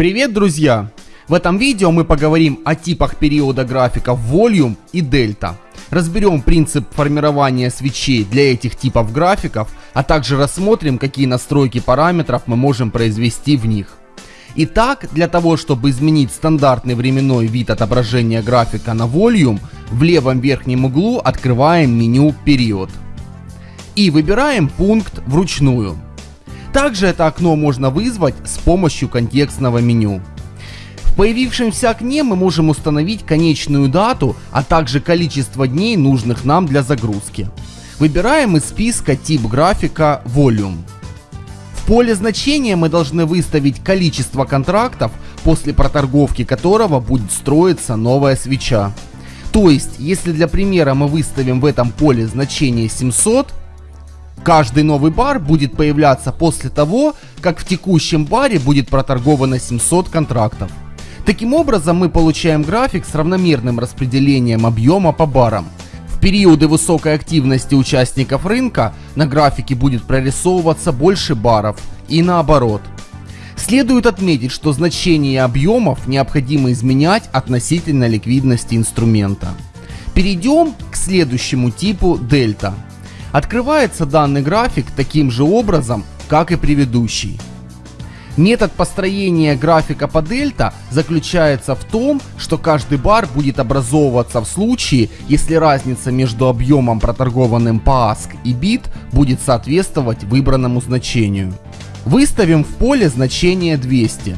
Привет, друзья! В этом видео мы поговорим о типах периода графиков Volume и Delta. Разберем принцип формирования свечей для этих типов графиков, а также рассмотрим, какие настройки параметров мы можем произвести в них. Итак, для того, чтобы изменить стандартный временной вид отображения графика на Volume, в левом верхнем углу открываем меню «Период» и выбираем пункт вручную. Также это окно можно вызвать с помощью контекстного меню. В появившемся окне мы можем установить конечную дату, а также количество дней нужных нам для загрузки. Выбираем из списка тип графика Volume. В поле значения мы должны выставить количество контрактов, после проторговки которого будет строиться новая свеча. То есть, если для примера мы выставим в этом поле значение 700, Каждый новый бар будет появляться после того, как в текущем баре будет проторговано 700 контрактов. Таким образом мы получаем график с равномерным распределением объема по барам. В периоды высокой активности участников рынка на графике будет прорисовываться больше баров и наоборот. Следует отметить, что значение объемов необходимо изменять относительно ликвидности инструмента. Перейдем к следующему типу дельта. Открывается данный график таким же образом, как и предыдущий. Метод построения графика по дельта заключается в том, что каждый бар будет образовываться в случае, если разница между объемом проторгованным по ASK и BIT будет соответствовать выбранному значению. Выставим в поле значение 200.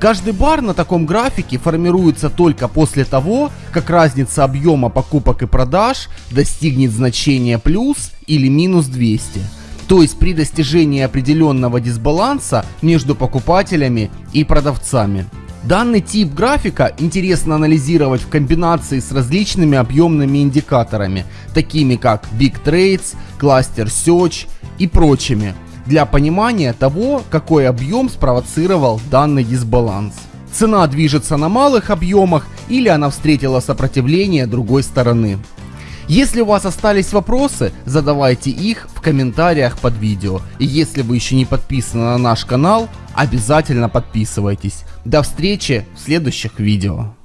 Каждый бар на таком графике формируется только после того, как разница объема покупок и продаж достигнет значения плюс или минус 200. То есть при достижении определенного дисбаланса между покупателями и продавцами. Данный тип графика интересно анализировать в комбинации с различными объемными индикаторами, такими как Big Trades, Cluster Search и прочими, для понимания того, какой объем спровоцировал данный дисбаланс. Цена движется на малых объемах или она встретила сопротивление другой стороны. Если у вас остались вопросы, задавайте их в комментариях под видео. И если вы еще не подписаны на наш канал, обязательно подписывайтесь. До встречи в следующих видео.